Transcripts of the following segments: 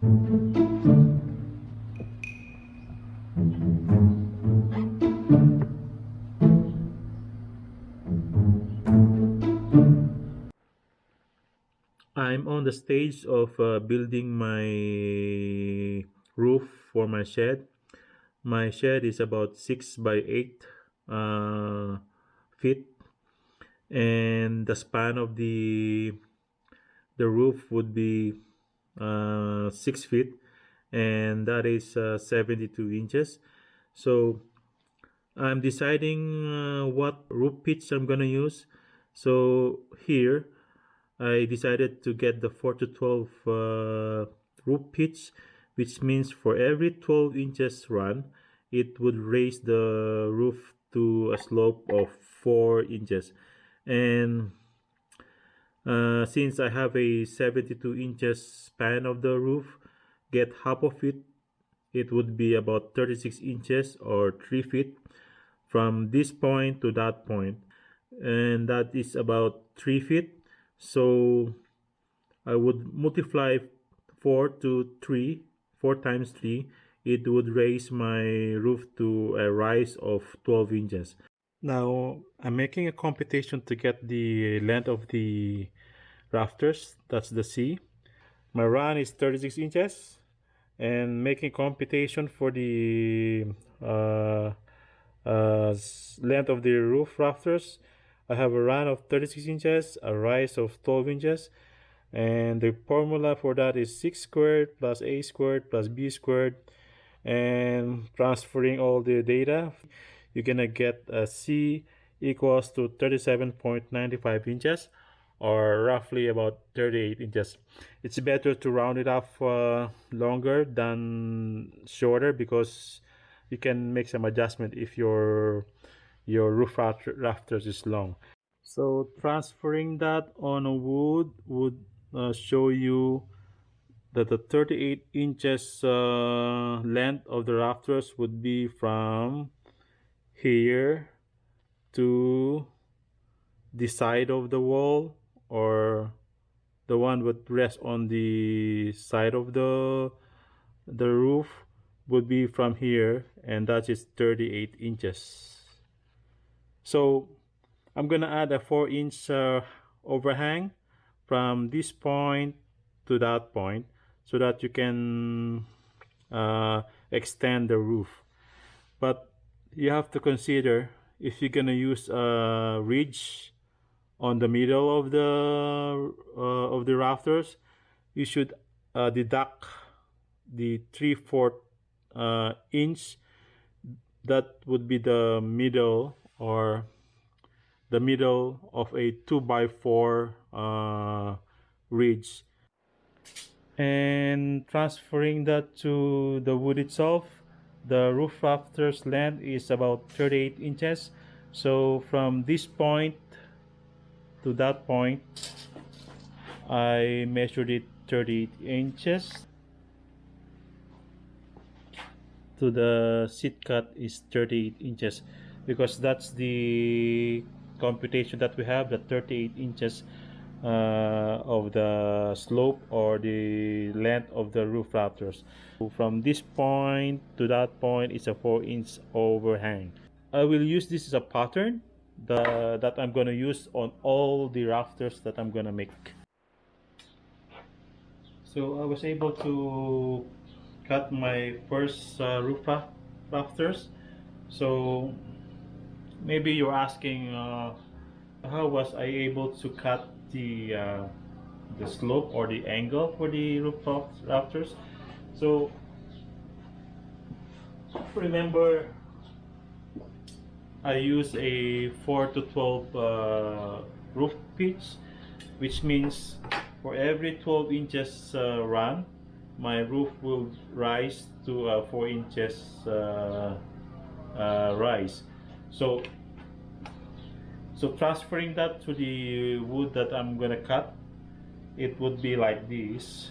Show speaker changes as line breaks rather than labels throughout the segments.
I'm on the stage of uh, building my roof for my shed. My shed is about six by eight uh, feet, and the span of the the roof would be uh, six feet, and that is uh, 72 inches. So I'm deciding uh, what roof pitch I'm gonna use. So here I decided to get the 4 to 12 uh, roof pitch, which means for every 12 inches run, it would raise the roof to a slope of 4 inches. And uh, since I have a 72 inches span of the roof, get half of it, it would be about 36 inches or 3 feet from this point to that point. And that is about 3 feet so I would multiply 4 to 3 4 times 3 it would raise my roof to a rise of 12 inches now I'm making a computation to get the length of the rafters that's the C. My run is 36 inches and making computation for the uh, uh, length of the roof rafters I have a run of 36 inches, a rise of 12 inches, and the formula for that is 6 squared plus a squared plus b squared, and transferring all the data, you're gonna get a c equals to 37.95 inches or roughly about 38 inches. It's better to round it off uh, longer than shorter because you can make some adjustment if your your roof rafters is long. So transferring that on a wood would uh, show you that the 38 inches uh, length of the rafters would be from here to the side of the wall or the one would rest on the side of the the roof would be from here and that is 38 inches. So I'm gonna add a 4 inch uh, overhang from this point to that point so that you can uh, extend the roof. But you have to consider if you're gonna use a ridge on the middle of the uh, of the rafters you should uh, deduct the 3 4 uh, inch that would be the middle or the middle of a 2 by 4 uh, ridge. And transferring that to the wood itself the roof rafters length is about 38 inches. So from this point to that point I measured it 38 inches. To the seat cut is 38 inches because that's the computation that we have the 38 inches uh, of the slope or the length of the roof rafters. So from this point to that point is a 4 inch overhang. I will use this as a pattern the, that I'm going to use on all the rafters that I'm going to make. So I was able to cut my first uh, roof rafters. So maybe you're asking uh, how was I able to cut the uh, the slope or the angle for the roof rafters? So remember I use a 4 to 12 uh, roof pitch which means for every 12 inches uh, run my roof will rise to a 4 inches uh, uh rise. So so transferring that to the wood that I'm gonna cut it would be like this.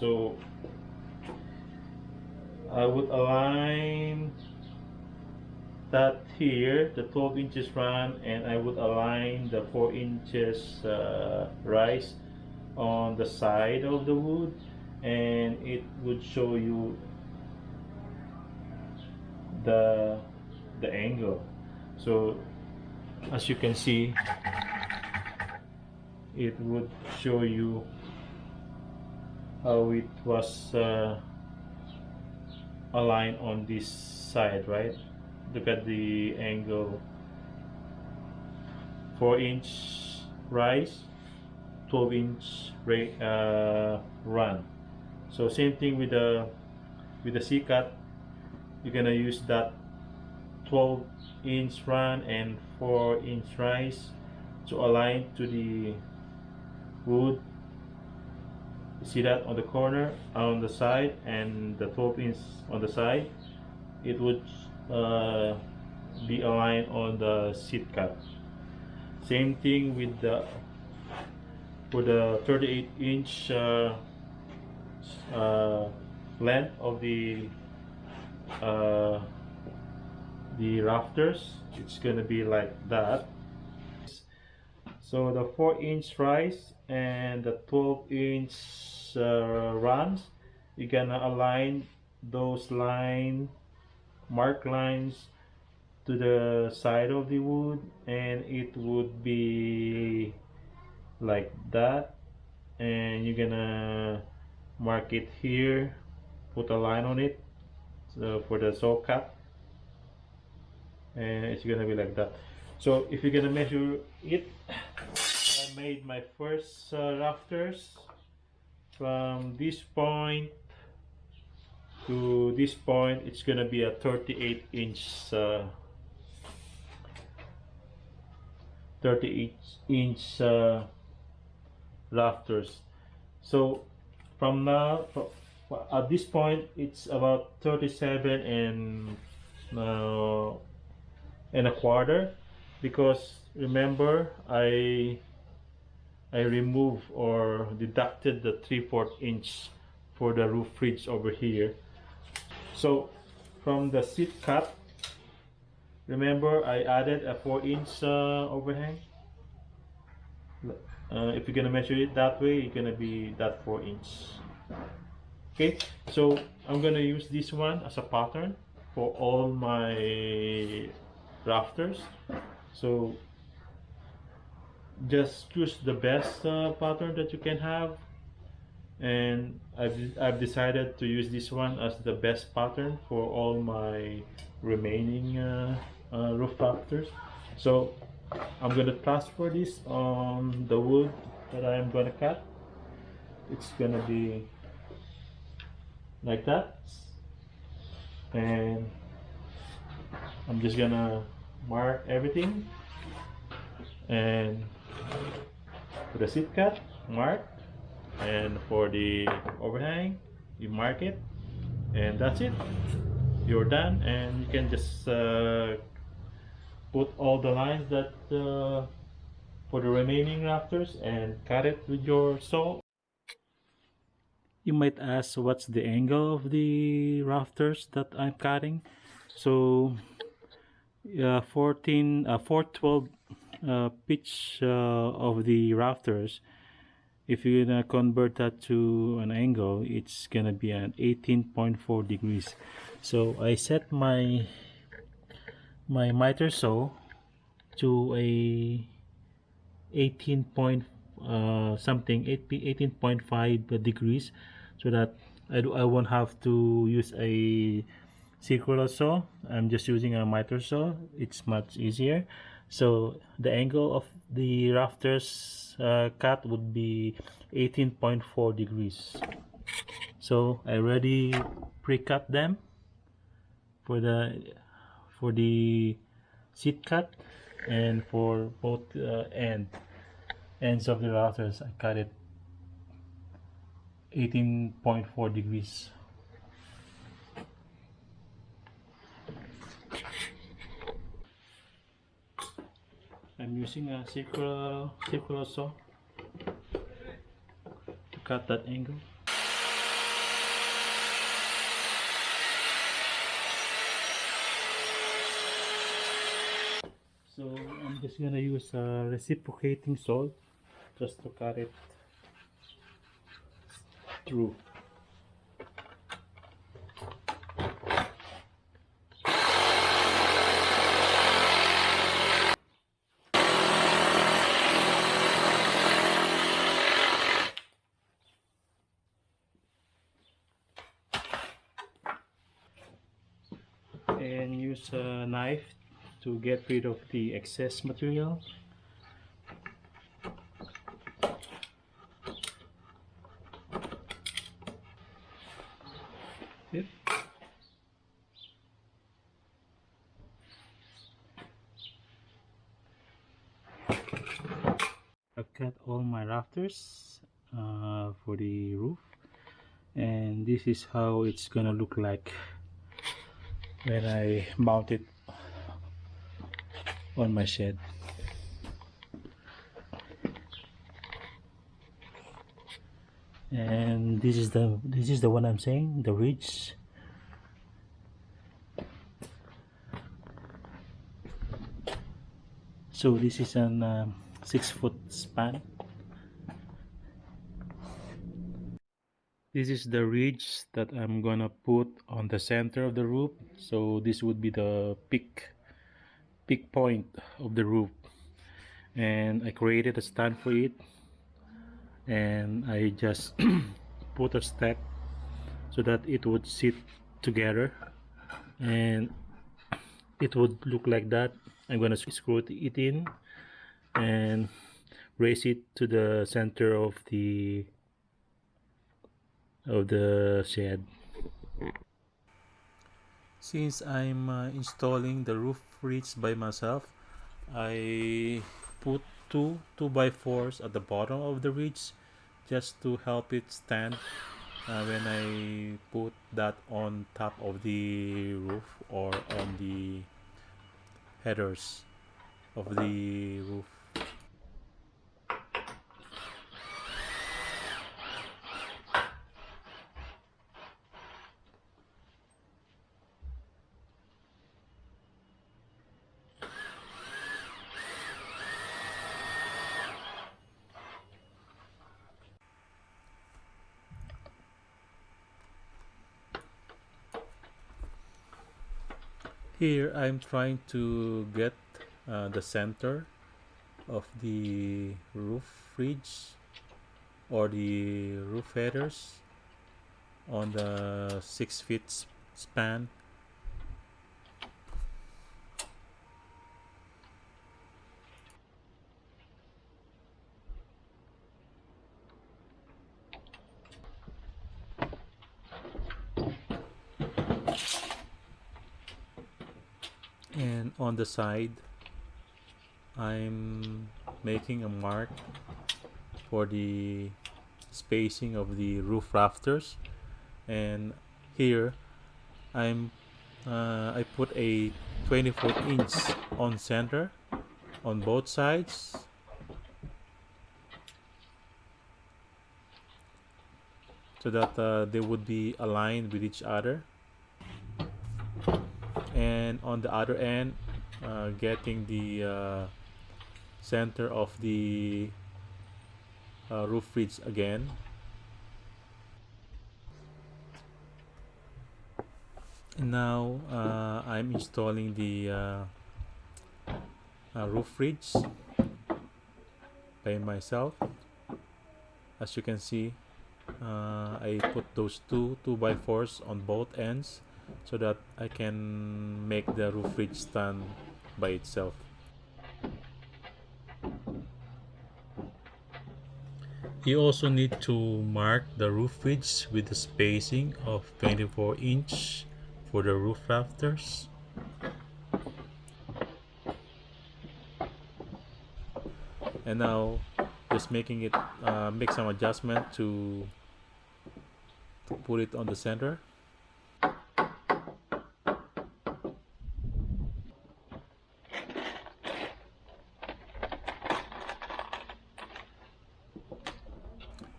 So I would align that here the 12 inches run and I would align the 4 inches uh, rise on the side of the wood and it would show you the the angle. So as you can see it would show you how it was uh, aligned on this side right look at the angle. 4 inch rise 12 inch uh, run. So same thing with the with the seat cut. You're gonna use that 12 inch run and 4 inch rise to align to the wood. See that on the corner on the side and the 12 inch on the side? It would uh, be aligned on the seat cut. Same thing with the for the 38 inch uh, uh, length of the uh, the rafters it's gonna be like that. So the 4 inch rise and the 12 inch uh, runs you're gonna align those line mark lines to the side of the wood and it would be like that. And you're gonna mark it here put a line on it so for the saw cut. And it's gonna be like that. So if you're gonna measure it I made my first uh, rafters from this point to this point it's gonna be a 38 inch uh, 38 inch uh, rafters. So from now at this point it's about 37 and uh, and a quarter because remember I I removed or deducted the 3 4 inch for the roof ridge over here so from the seat cut remember I added a 4 inch uh, overhang? Uh, if you're gonna measure it that way you're gonna be that 4 inch. Okay so I'm gonna use this one as a pattern for all my rafters. So just choose the best uh, pattern that you can have and I've, I've decided to use this one as the best pattern for all my remaining uh, uh, roof rafters so I'm gonna transfer this on the wood that I'm gonna cut. It's gonna be like that. And I'm just gonna mark everything and for the seat cut mark and for the overhang you mark it and that's it. You're done and you can just uh, put all the lines that uh, for the remaining rafters and cut it with your saw. You might ask what's the angle of the rafters that I'm cutting? So uh, 14 uh, 412 uh, pitch uh, of the rafters if you're gonna convert that to an angle it's gonna be at 18.4 degrees. So I set my my miter saw to a 18 point uh, something 18.5 degrees so that I, do, I won't have to use a circular saw. I'm just using a miter saw. It's much easier so the angle of the rafters uh, cut would be 18.4 degrees. So I already pre-cut them for the for the seat cut and for both uh, end ends of the rafters I cut it 18.4 degrees I'm using a circular circular saw to cut that angle. So I'm just gonna use a reciprocating saw just to cut it through and use a knife to get rid of the excess material Yep. I've cut all my rafters uh, for the roof and this is how it's gonna look like when I mount it on my shed. And this is the this is the one I'm saying the ridge. So this is an um, six foot span this is the ridge that I'm gonna put on the center of the roof. So this would be the peak peak point of the roof. And I created a stand for it. And I just put a stack so that it would sit together. And it would look like that. I'm gonna screw it in and raise it to the center of the of the shed. Since I'm uh, installing the roof ridge by myself I put two 2 by 4s at the bottom of the ridge just to help it stand uh, when I put that on top of the roof or on the headers of the roof here I'm trying to get uh, the center of the roof ridge or the roof headers on the six feet span and on the side I'm making a mark for the spacing of the roof rafters. And here I'm uh, I put a 24 inch on center on both sides. So that uh, they would be aligned with each other and on the other end uh, getting the uh, center of the uh, roof ridge again. And now uh, I'm installing the uh, uh, roof ridge by myself. As you can see I put those two 2 by 4s on both ends so that I can make the roof ridge stand by itself. You also need to mark the roof ridge with the spacing of 24 inch for the roof rafters. And now just making it uh, make some adjustment to, to put it on the center.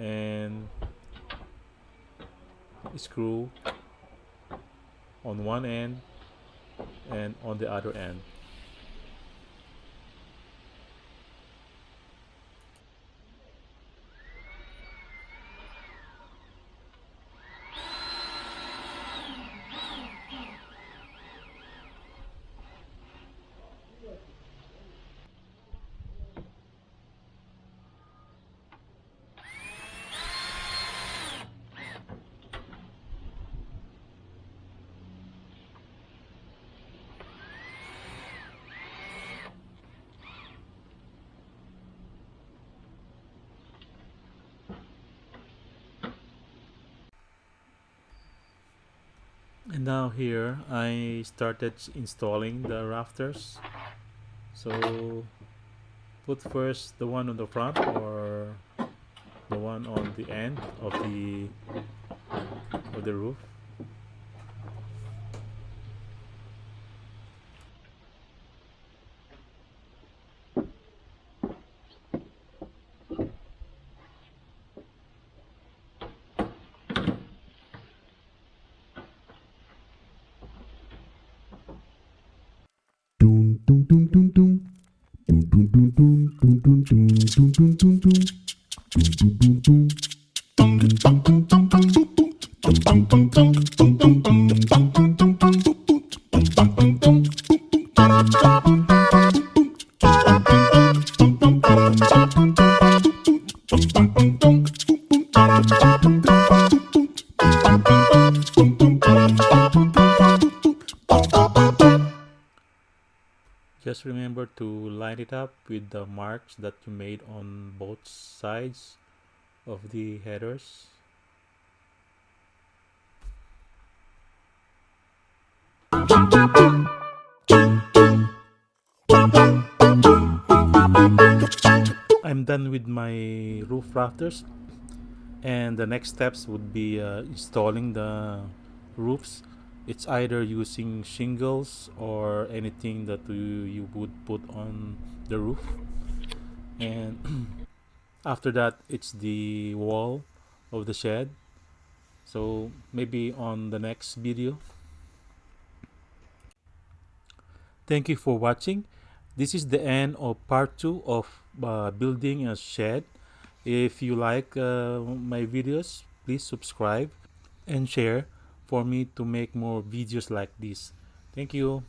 And screw on one end and on the other end and now here I started installing the rafters. So put first the one on the front or the one on the end of the of the roof
Tong tong tong tong tong tong tong tong tong
tong tong tong line it up with the marks that you made on both sides of the headers. I'm done with my roof rafters and the next steps would be uh, installing the roofs it's either using shingles or anything that you, you would put on the roof. And after that it's the wall of the shed. So maybe on the next video. Thank you for watching. This is the end of part two of uh, building a shed. If you like uh, my videos please subscribe and share for me to make more videos like this. Thank you